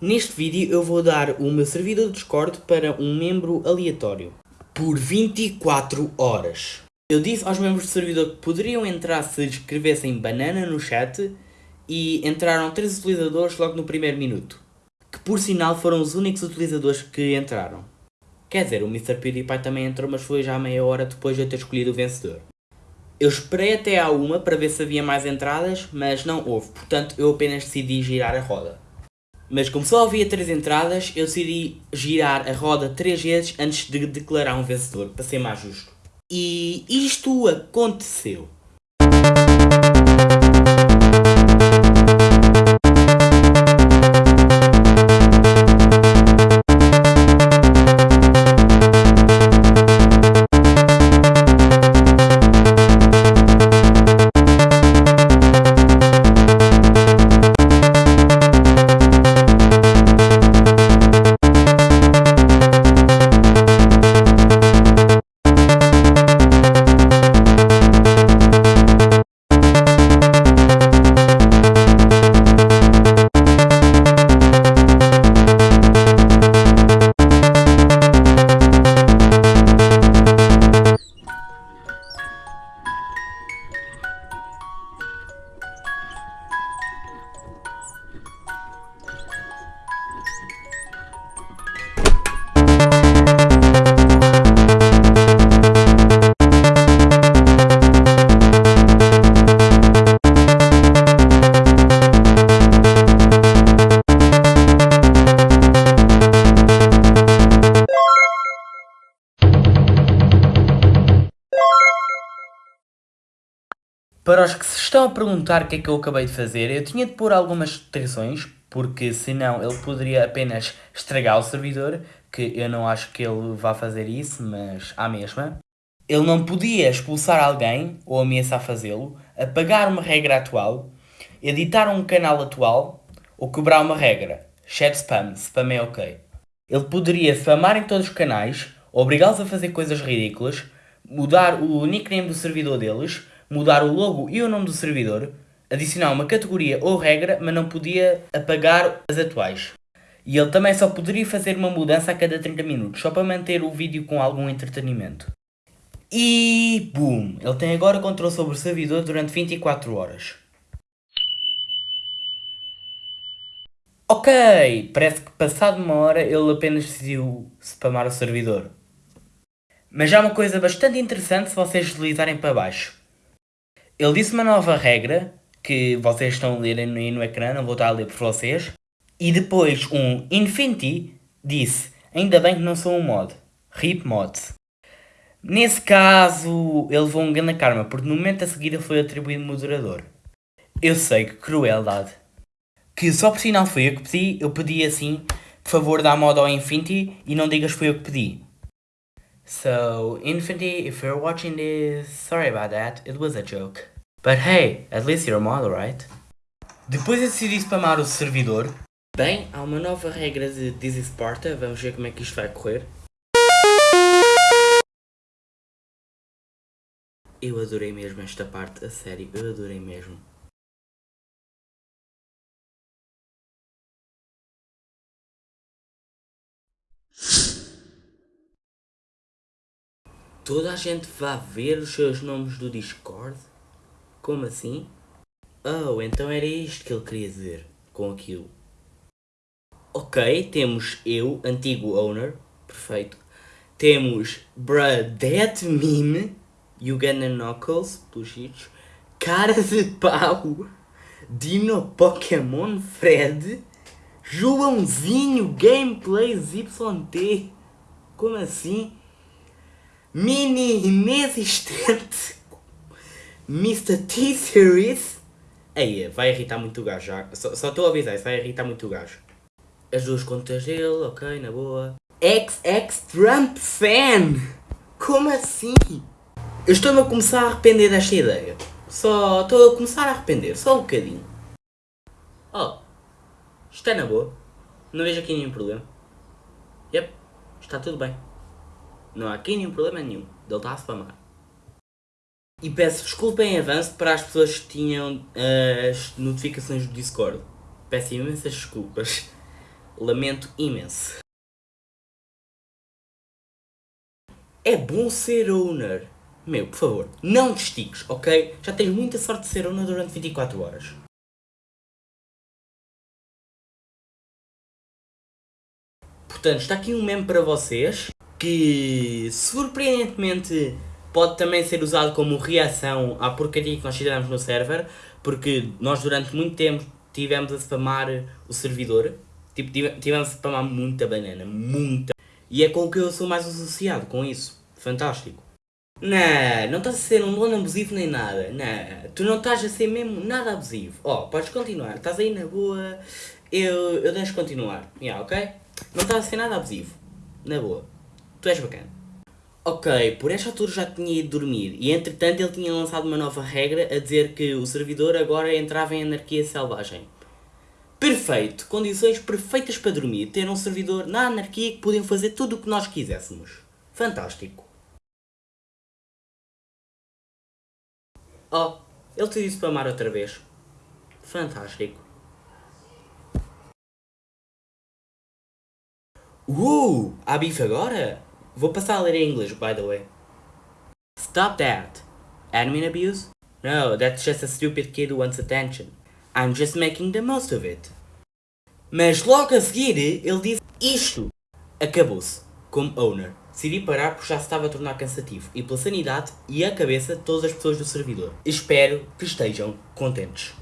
Neste vídeo eu vou dar o meu servidor de Discord para um membro aleatório. Por 24 horas. Eu disse aos membros do servidor que poderiam entrar se escrevessem banana no chat e entraram 3 utilizadores logo no primeiro minuto. Que por sinal foram os únicos utilizadores que entraram. Quer dizer, o Mr. PewDiePie também entrou, mas foi já meia hora depois de eu ter escolhido o vencedor. Eu esperei até à uma para ver se havia mais entradas, mas não houve, portanto eu apenas decidi girar a roda. Mas como só havia 3 entradas, eu decidi girar a roda 3 vezes antes de declarar um vencedor, para ser mais justo. E isto aconteceu. Para os que se estão a perguntar o que é que eu acabei de fazer, eu tinha de pôr algumas restrições, porque senão ele poderia apenas estragar o servidor, que eu não acho que ele vá fazer isso, mas à mesma. Ele não podia expulsar alguém, ou ameaçar fazê-lo, apagar uma regra atual, editar um canal atual, ou quebrar uma regra. Chat spam, spam é ok. Ele poderia spamar em todos os canais, obrigá-los a fazer coisas ridículas, mudar o nickname do servidor deles, mudar o logo e o nome do servidor, adicionar uma categoria ou regra, mas não podia apagar as atuais. E ele também só poderia fazer uma mudança a cada 30 minutos, só para manter o vídeo com algum entretenimento. E boom! Ele tem agora controle sobre o servidor durante 24 horas. Ok, parece que passado uma hora ele apenas decidiu spamar o servidor. Mas há uma coisa bastante interessante se vocês deslizarem para baixo. Ele disse uma nova regra, que vocês estão a ler aí no ecrã, não vou estar a ler por vocês. E depois um Infinity disse, ainda bem que não sou um mod. RIP mods. Nesse caso, ele levou um grande karma, porque no momento a seguir ele foi atribuído moderador. Eu sei que crueldade. Que só por sinal foi eu que pedi, eu pedi assim, por favor dá mod ao Infinity e não digas foi eu que pedi. So, Infinity, if you're watching this, sorry about that, it was a joke. But hey, at least you're a model, right? Depois eu decidi spamar o servidor. Bem, há uma nova regra de is Sparta, vamos ver como é que isto vai correr. Eu adorei mesmo esta parte, a sério, eu adorei mesmo. Toda a gente vai ver os seus nomes do Discord? Como assim? Oh, então era isto que ele queria dizer com aquilo. Ok, temos eu, antigo owner, perfeito. Temos Bradet Meme, Uganda Knuckles, pelos Cara de Pau, Dino Pokémon Fred, Joãozinho Gameplays YT. Como assim? Mini inexistente Mr. T-Series. Aí, vai irritar muito o gajo já. Só estou a avisar, isso vai irritar muito o gajo. As duas contas dele, ok, na boa. XX Trump Fan! Como assim? Eu estou-me a começar a arrepender desta ideia. Só estou a começar a arrepender, só um bocadinho. Oh, está na boa. Não vejo aqui nenhum problema. Yep, está tudo bem. Não há aqui nenhum problema nenhum. Ele está a spamar. E peço desculpa em avanço para as pessoas que tinham as notificações do Discord. Peço imensas desculpas. lamento imenso. É bom ser owner. Meu, por favor, não te estiques, ok? Já tens muita sorte de ser owner durante 24 horas. Portanto, está aqui um meme para vocês que surpreendentemente pode também ser usado como reação à porcaria que nós fizemos no server, porque nós durante muito tempo tivemos a spamar o servidor, tipo, tivemos a spamar muita banana, muita, e é com o que eu sou mais associado, com isso, fantástico. Não, não estás a ser um dono abusivo nem nada, não, tu não estás a ser mesmo nada abusivo, ó, oh, podes continuar, estás aí na boa, eu, eu deixo continuar, yeah, ok? Não estás a ser nada abusivo, na boa, tu és bacana. Ok, por esta altura já tinha ido dormir e entretanto ele tinha lançado uma nova regra a dizer que o servidor agora entrava em anarquia selvagem. Perfeito! Condições perfeitas para dormir, ter um servidor na anarquia que podiam fazer tudo o que nós quiséssemos. Fantástico! Oh, ele decidiu spamar outra vez. Fantástico. Uh, há bife agora? Vou passar a ler em inglês, by the way. Stop that. Admin abuse? No, that's just a stupid kid who wants attention. I'm just making the most of it. Mas logo a seguir, ele disse isto. Acabou-se. Como owner. Decidi parar porque já se estava a tornar cansativo. E pela sanidade e a cabeça de todas as pessoas do servidor. Espero que estejam contentes.